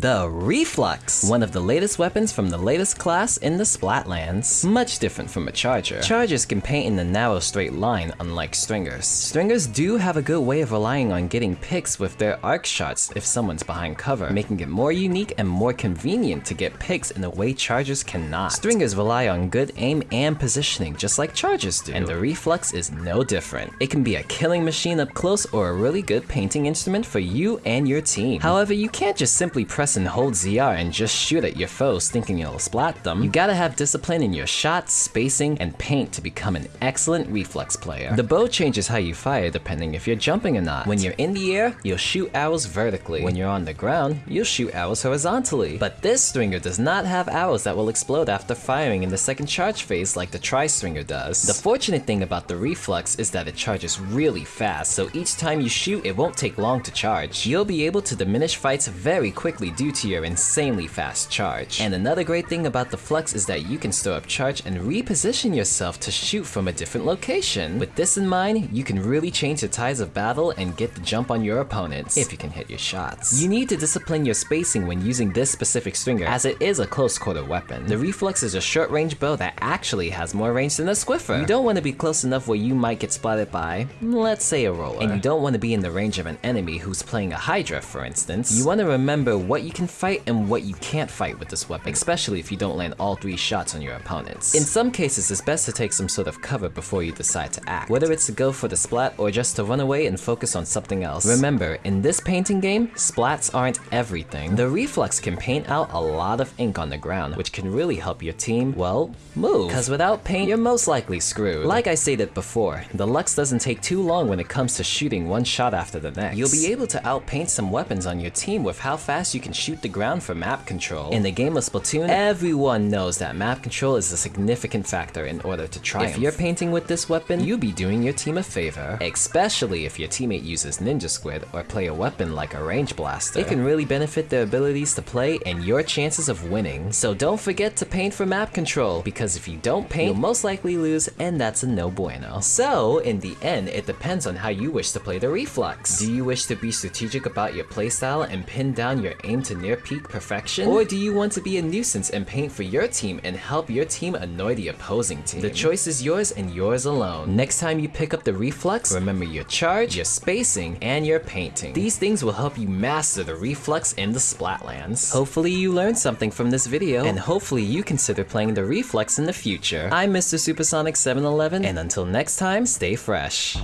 The Reef-Lux, one of the latest weapons from the latest class in the Splatlands. Much different from a Charger. Chargers can paint in a narrow straight line, unlike Stringers. Stringers do have a good way of relying on getting picks with their arc shots if someone's behind cover, making it more unique and more convenient to get picks in a way Chargers cannot. Stringers rely on good aim and positioning, just like Chargers do, and the Reef-Lux is no different. It can be a killing machine up close or a really good painting instrument for you and your team. However, you can't just simply press and hold ZR and just shoot at your foes thinking you'll splat them. You gotta have discipline in your shots, spacing, and paint to become an excellent Reef-Lux player. The bow changes how you fire depending if you're jumping or not. When you're in the air, you'll shoot arrows vertically. When you're on the ground, you'll shoot arrows horizontally. But this stringer does not have arrows that will explode after firing in the second charge phase like the tri-stringer does. The fortunate thing about the Reef-Lux is that it charges really fast, so each time you shoot, it won't take long to charge. You'll be able to diminish fights very quickly due to your insanely fast charge. And another great thing about the Flux is that you can store up charge and reposition yourself to shoot from a different location. With this in mind, you can really change the tides of battle and get the jump on your opponents, if you can hit your shots. You need to discipline your spacing when using this specific stringer, as it is a close quarter weapon. The Reef-Lux is a short range bow that actually has more range than a Squiffer. You don't want to be close enough where you might get spotted by, let's say a roller. And you don't want to be in the range of an enemy who's playing a Hydra, for instance. You want to remember what you can fight and what you can't fight with this weapon, especially if you don't land all three shots on your opponents. In some cases, it's best to take some sort of cover before you decide to act, whether it's to go for the splat or just to run away and focus on something else. Remember, in this painting game, splats aren't everything. The Reef-Lux can paint out a lot of ink on the ground, which can really help your team, well, move. Cause without paint, you're most likely screwed. Like I stated before, the Lux doesn't take too long when it comes to shooting one shot after the next. You'll be able to outpaint some weapons on your team with how fast you can shoot the ground for map control. In the game of Splatoon, everyone knows that map control is a significant factor in order to triumph. If you're painting with this weapon, you'll be doing your team a favor, especially if your teammate uses Ninja Squid or play a weapon like a range blaster. It can really benefit their abilities to play and your chances of winning. So don't forget to paint for map control, because if you don't paint, you'll most likely lose, and that's a no bueno. So, in the end, it depends on how you wish to play the Reef-Lux. Do you wish to be strategic about your playstyle and pin down your aim to near peak perfection? Or do you want to be a nuisance and paint for your team and help your team annoy the opposing team? The choice is yours and yours alone. Next time you pick up the Reef-Lux, remember your charge, your spacing, and your painting. These things will help you master the Reef-Lux in the Splatlands. Hopefully you learned something from this video, and hopefully you consider playing the Reef-Lux in the future. I'm Mr. Supersonic 711, and until next time, stay fresh.